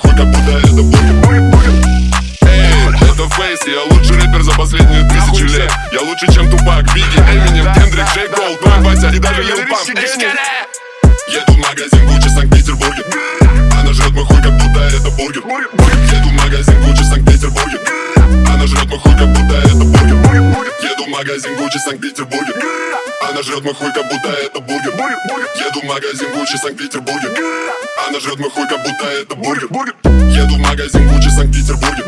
Ходит как будто это будет Эй, это фейс, я лучший рэпер за последние тысячи лет. Я лучше, чем Тупак, Бигги, Эминем, Кендрик, Джей Кол, Дой Вася и даже Лил Памп Еду в магазин Гуччи Санкт-Петербурге. Она жрет мой хуй, как будто это бургер. Еду в магазин Гуччи магазин Гуччи Санкт-Петербурге. Она жрет мой хуй, как будто это бургер. Еду в магазин Гуччи Санкт-Петербурге. Она жрет мой хуй, как будто это бургер. Еду в магазин Гуччи Санкт-Петербурге.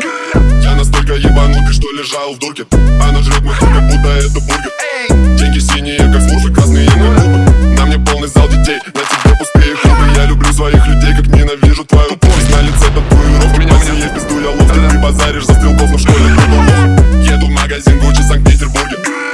Я настолько ебанутый, что лежал в дурке. Она жрет мой хуй, как будто это бургер. Деньги синие, как смурфы, красные на губы. На мне полный зал детей, на тебе пустые клубы Я люблю своих людей, как ненавижу твою тупость. На лице татуировка, меня все есть пизду, я ловко Ты базаришь за стрелков, но в магазин Гуччи в Санкт-Петербурге.